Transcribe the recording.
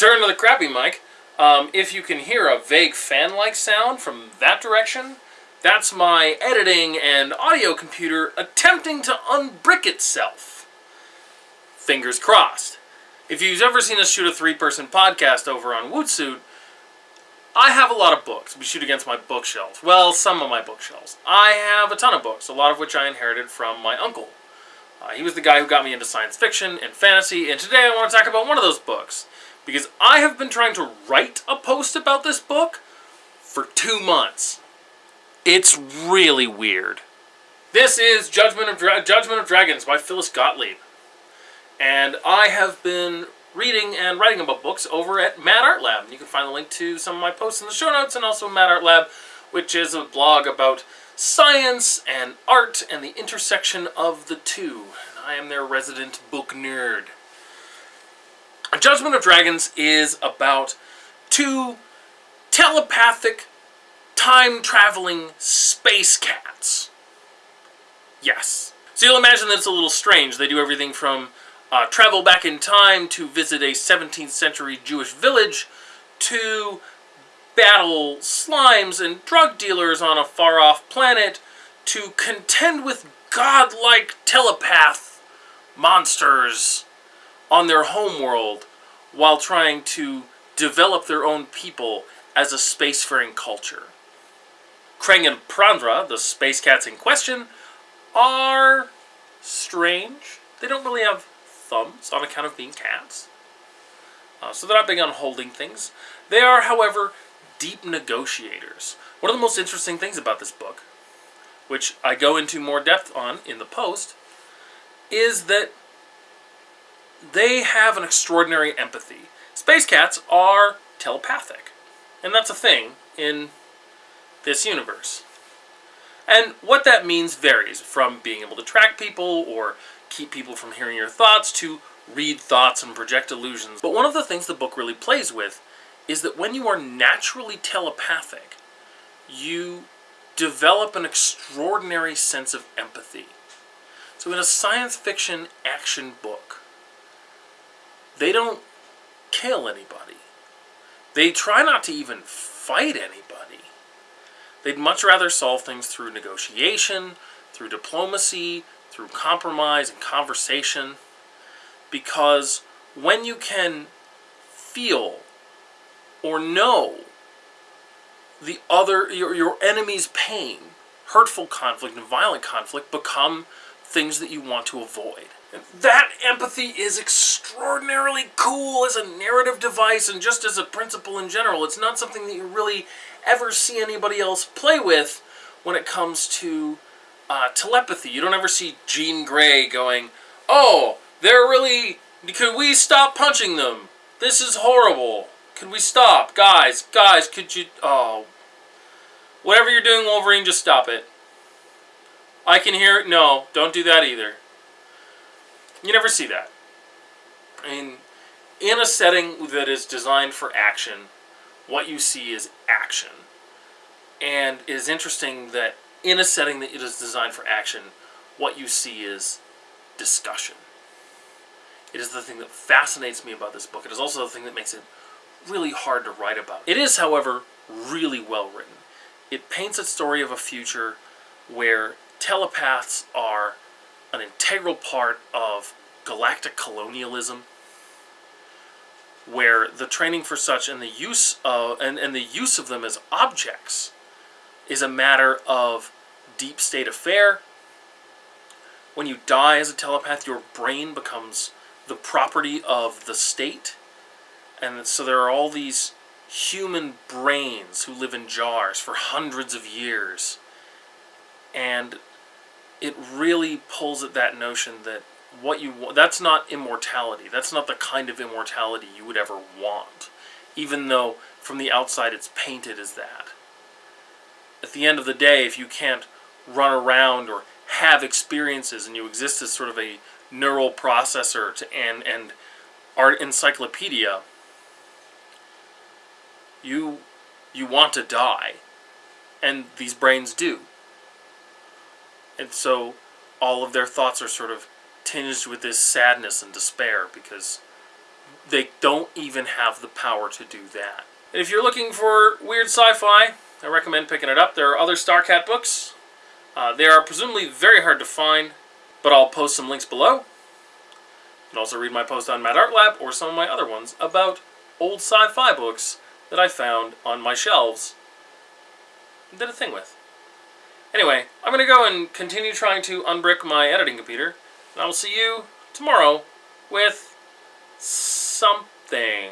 return to the crappy mic. Um, if you can hear a vague fan-like sound from that direction, that's my editing and audio computer attempting to unbrick itself. Fingers crossed. If you've ever seen us shoot a three-person podcast over on Wootsuit, I have a lot of books. We shoot against my bookshelves. Well, some of my bookshelves. I have a ton of books, a lot of which I inherited from my uncle. Uh, he was the guy who got me into science fiction and fantasy, and today I want to talk about one of those books. Because I have been trying to write a post about this book for two months. It's really weird. This is Judgment of, Dra Judgment of Dragons by Phyllis Gottlieb. And I have been reading and writing about books over at Mad Art Lab. You can find the link to some of my posts in the show notes and also Mad Art Lab, which is a blog about science and art and the intersection of the two. I am their resident book nerd. Judgment of Dragons is about two telepathic, time-traveling space cats. Yes. So you'll imagine that it's a little strange. They do everything from uh, travel back in time to visit a 17th century Jewish village to battle slimes and drug dealers on a far-off planet to contend with godlike telepath monsters on their homeworld while trying to develop their own people as a spacefaring culture. Khreng and Prandra, the space cats in question, are strange. They don't really have thumbs on account of being cats. Uh, so they're not big on holding things. They are, however, deep negotiators. One of the most interesting things about this book, which I go into more depth on in the post, is that they have an extraordinary empathy. Space cats are telepathic, and that's a thing in this universe. And what that means varies from being able to track people or keep people from hearing your thoughts to read thoughts and project illusions. But one of the things the book really plays with is that when you are naturally telepathic, you develop an extraordinary sense of empathy. So in a science fiction action book, they don't kill anybody. They try not to even fight anybody. They'd much rather solve things through negotiation, through diplomacy, through compromise and conversation. Because when you can feel or know the other, your, your enemy's pain, hurtful conflict and violent conflict become things that you want to avoid. And that empathy is extraordinarily cool as a narrative device and just as a principle in general. It's not something that you really ever see anybody else play with when it comes to uh, telepathy. You don't ever see Jean Grey going, Oh, they're really... Could we stop punching them? This is horrible. Could we stop? Guys, guys, could you... Oh. Whatever you're doing, Wolverine, just stop it. I can hear it. No, don't do that either. You never see that. I mean, in a setting that is designed for action, what you see is action. And it is interesting that in a setting that it is designed for action, what you see is discussion. It is the thing that fascinates me about this book. It is also the thing that makes it really hard to write about. It is, however, really well written. It paints a story of a future where telepaths are an integral part of galactic colonialism where the training for such and the use of and, and the use of them as objects is a matter of deep state affair. When you die as a telepath, your brain becomes the property of the state. And so there are all these human brains who live in jars for hundreds of years. And it really pulls at that notion that what you want, that's not immortality. That's not the kind of immortality you would ever want. Even though from the outside it's painted as that. At the end of the day, if you can't run around or have experiences and you exist as sort of a neural processor to, and, and art encyclopedia, you, you want to die. And these brains do. And so all of their thoughts are sort of tinged with this sadness and despair because they don't even have the power to do that. And if you're looking for weird sci-fi, I recommend picking it up. There are other Starcat books. Uh, they are presumably very hard to find, but I'll post some links below. You can also read my post on Mad Art Lab or some of my other ones about old sci-fi books that I found on my shelves and did a thing with. Anyway, I'm going to go and continue trying to unbrick my editing computer, and I will see you tomorrow with something.